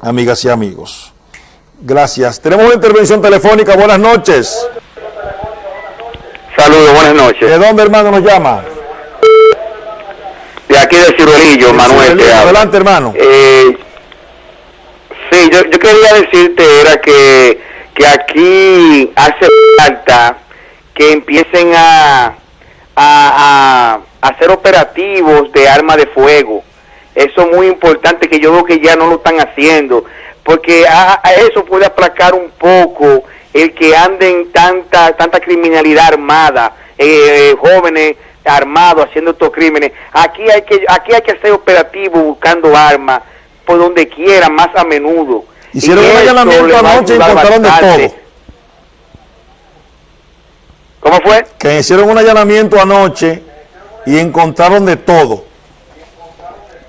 amigas y amigos. Gracias. Tenemos una intervención telefónica. Buenas noches. Saludos, buenas noches. ¿De dónde, hermano, nos llama? De aquí de Ciruelillo, Manuel. Adelante, hermano. Eh, sí, yo, quería decirte, era que, que aquí hace falta que empiecen a, a, a hacer operativos de arma de fuego. Eso es muy importante que yo veo que ya no lo están haciendo, porque a, eso puede aplacar un poco el que anden tanta tanta criminalidad armada, eh, jóvenes armados haciendo estos crímenes. Aquí hay que aquí hay que hacer operativo buscando armas por donde quiera, más a menudo. Hicieron un allanamiento anoche y encontraron de todo. ¿Cómo fue? Que hicieron un allanamiento anoche y encontraron de todo.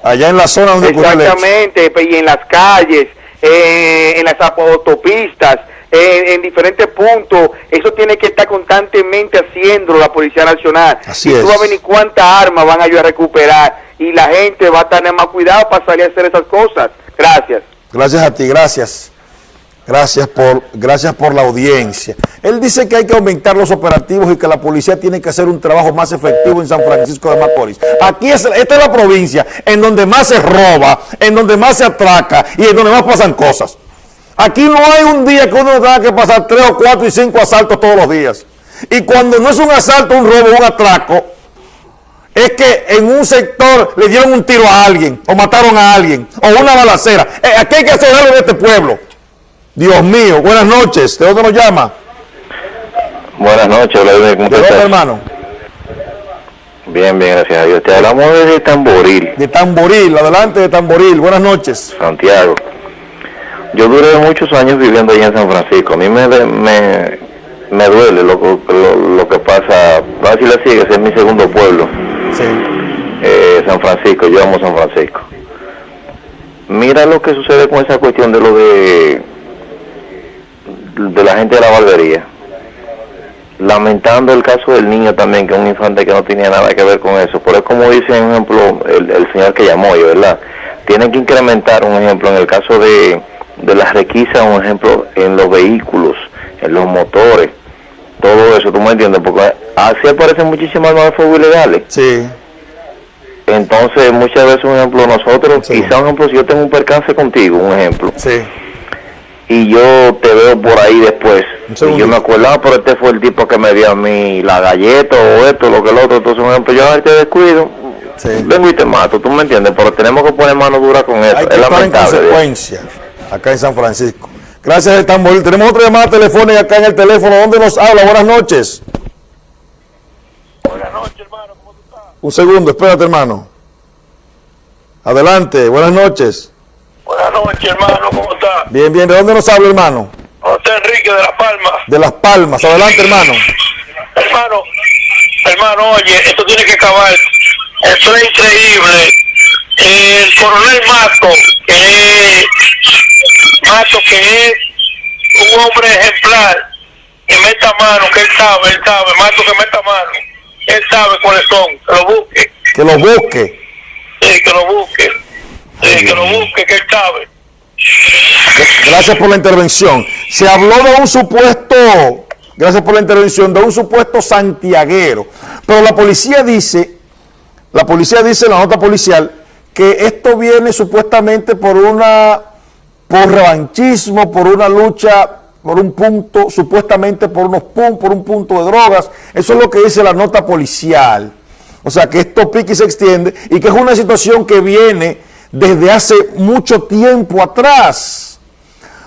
Allá en la zona donde Exactamente, y en las calles, eh, en las autopistas, en diferentes puntos, eso tiene que estar constantemente haciendo la Policía Nacional. Así y tú vas a cuántas armas van a ayudar a recuperar y la gente va a tener más cuidado para salir a hacer esas cosas. Gracias. Gracias a ti, gracias. Gracias por, gracias por la audiencia. Él dice que hay que aumentar los operativos y que la policía tiene que hacer un trabajo más efectivo en San Francisco de Macorís. Aquí es, esta es la provincia en donde más se roba, en donde más se atraca y en donde más pasan cosas. Aquí no hay un día que uno tenga que pasar tres o cuatro y cinco asaltos todos los días. Y cuando no es un asalto, un robo, un atraco, es que en un sector le dieron un tiro a alguien, o mataron a alguien, o una balacera. Eh, aquí hay que hacer algo de este pueblo. Dios mío, buenas noches. ¿De dónde nos llama? Buenas noches, ¿De dónde, hermano? Bien, bien, gracias a Dios. Te hablamos de Tamboril. De Tamboril, adelante de Tamboril. Buenas noches. Santiago. Yo duré muchos años viviendo allá en San Francisco. A mí me, me, me duele lo, lo, que pasa. Así la sigue, es mi segundo pueblo. Sí. Eh, San Francisco, yo amo San Francisco. Mira lo que sucede con esa cuestión de lo de de la gente de la barbería. Lamentando el caso del niño también, que es un infante que no tenía nada que ver con eso. Por eso, como dice, por ejemplo, el, señor que llamó yo, ¿verdad? Tienen que incrementar, un ejemplo, en el caso de, de las requisas, un ejemplo, en los vehículos, en los motores, todo eso, ¿tú me entiendes? Porque así aparecen muchísimas nuevas fuego ilegales. Sí. Entonces, muchas veces, un ejemplo, nosotros, quizá, un ejemplo, si yo tengo un percance contigo, un ejemplo. Sí y yo te veo por ahí después. Y yo me acordaba, pero este fue el tipo que me dio a mí la galleta o esto, lo que lo otro. Entonces, por ejemplo, yo te descuido, vengo y te mato, tú me entiendes, pero tenemos que poner mano dura con eso. Hay que es lamentable. En consecuencia, acá en San Francisco. Gracias, Estambul. Tenemos otra llamada telefónica acá en el teléfono. ¿Dónde nos habla? Buenas noches. Buenas noches, hermano. ¿Cómo tú estás? Un segundo, espérate, hermano. Adelante, buenas noches. Buenas noches, hermano, ¿cómo está? Bien, bien, ¿de dónde nos habla, hermano? José Enrique de Las Palmas. De Las Palmas, adelante, hermano. Hermano, hermano, oye, esto tiene que acabar. Esto es increíble. El coronel Mato, que es, Mato, que es un hombre ejemplar, que meta mano, que él sabe, él sabe, Mato que meta mano, él sabe cuáles son, que lo busque. Que lo busque. Sí, que lo busque que lo busque, que él sabe. Gracias por la intervención. Se habló de un supuesto, gracias por la intervención, de un supuesto santiaguero. Pero la policía dice, la policía dice en la nota policial, que esto viene supuestamente por una, por revanchismo, por una lucha, por un punto, supuestamente por unos puntos, por un punto de drogas. Eso es lo que dice la nota policial. O sea, que esto pique y se extiende y que es una situación que viene desde hace mucho tiempo atrás.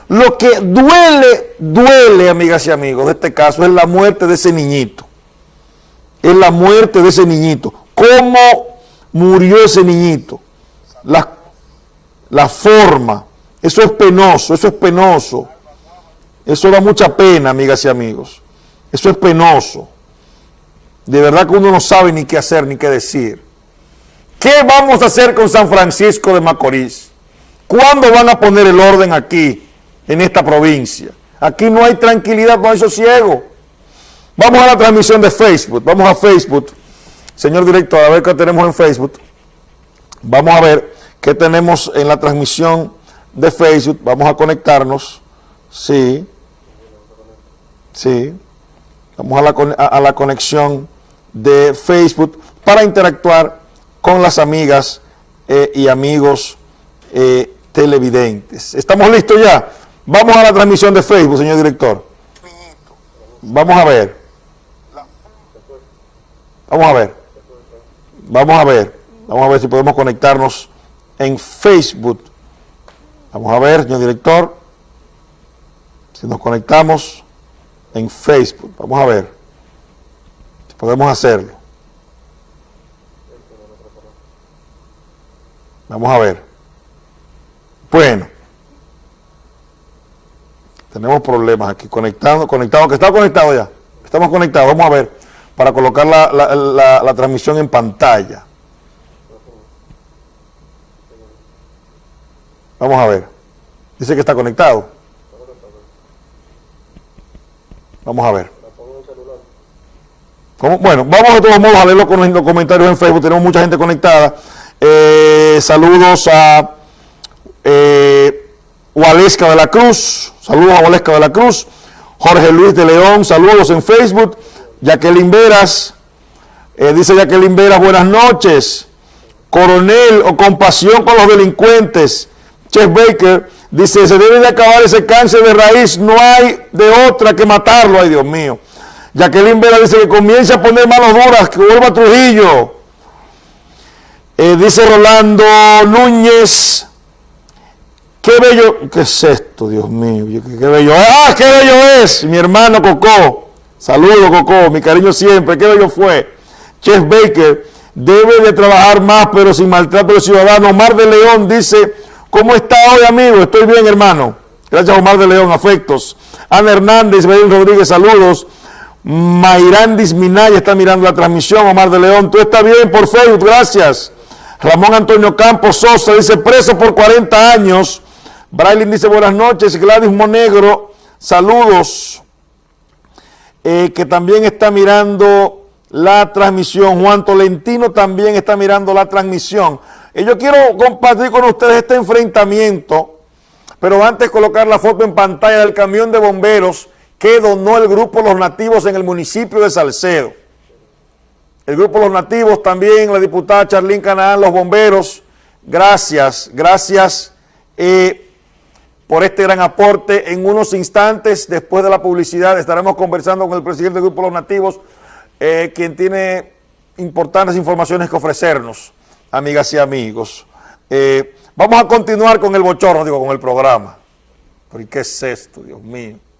Lo que duele, duele, amigas y amigos, de este caso es la muerte de ese niñito. Es la muerte de ese niñito. ¿Cómo murió ese niñito? La, la forma. Eso es penoso, eso es penoso. Eso da mucha pena, amigas y amigos. Eso es penoso. De verdad que uno no sabe ni qué hacer ni qué decir. ¿Qué vamos a hacer con San Francisco de Macorís? ¿Cuándo van a poner el orden aquí, en esta provincia? Aquí no hay tranquilidad, no hay sosiego. Vamos a la transmisión de Facebook, vamos a Facebook. Señor director, a ver qué tenemos en Facebook. Vamos a ver qué tenemos en la transmisión de Facebook, vamos a conectarnos, sí, sí, vamos a la, a- a la conexión de Facebook para interactuar con las amigas eh, y amigos eh, televidentes. ¿Estamos listos ya? Vamos a la transmisión de Facebook, señor director. Vamos a ver. Vamos a ver. Vamos a ver. Vamos a ver si podemos conectarnos en Facebook. Vamos a ver, señor director. Si nos conectamos en Facebook. Vamos a ver. Si podemos hacerlo. Vamos a ver. Bueno. Tenemos problemas aquí. Conectado, conectado, que está conectado ya. Estamos conectados. Vamos a ver. Para colocar la, la- la- la transmisión en pantalla. Vamos a ver. Dice que está conectado. Vamos a ver. ¿Cómo? Bueno, vamos de todos modos a leer los, com- los comentarios en Facebook. Tenemos mucha gente conectada. Eh, saludos a eh, de la Cruz. Saludos a Waleska de la Cruz. Jorge Luis de León. Saludos en Facebook. Jacqueline Veras. eh, dice Jacqueline Veras, buenas noches. Coronel o compasión con los delincuentes. Chef Baker dice, se debe de acabar ese cáncer de raíz, no hay de otra que matarlo, ay Dios mío. Jacqueline Vera dice que comience a poner manos duras, que vuelva a Trujillo. Eh, dice Rolando Núñez, qué bello, ¿qué es esto, Dios mío? Qué, bello, ah, qué bello es, mi hermano Coco. Saludos Coco, mi cariño siempre, qué bello fue. Chef Baker debe de trabajar más, pero sin maltrato de ciudadano. Omar de León dice, ¿cómo está hoy, amigo? Estoy bien, hermano. Gracias, Omar de León, afectos. Ana Hernández, Belén Rodríguez, saludos. Mayrandis Minaya está mirando la transmisión, Omar de León. Tú estás bien por Facebook, gracias. Ramón Antonio Campos Sosa dice, preso por 40 años. Brailin dice, buenas noches. Gladys Monegro, saludos eh, que también está mirando la transmisión. Juan Tolentino también está mirando la transmisión. Y yo quiero compartir con ustedes este enfrentamiento, pero antes colocar la foto en pantalla del camión de bomberos que donó el grupo Los Nativos en el municipio de Salcedo. El grupo Los Nativos también, la diputada Charlín Canaán, los bomberos, gracias, gracias. eh, por este gran aporte. En unos instantes, después de la publicidad, estaremos conversando con el presidente del Grupo Los Nativos, eh, quien tiene importantes informaciones que ofrecernos, amigas y amigos. Eh, vamos a continuar con el bochorno, digo, con el programa. ¿Pero y qué es esto, Dios mío?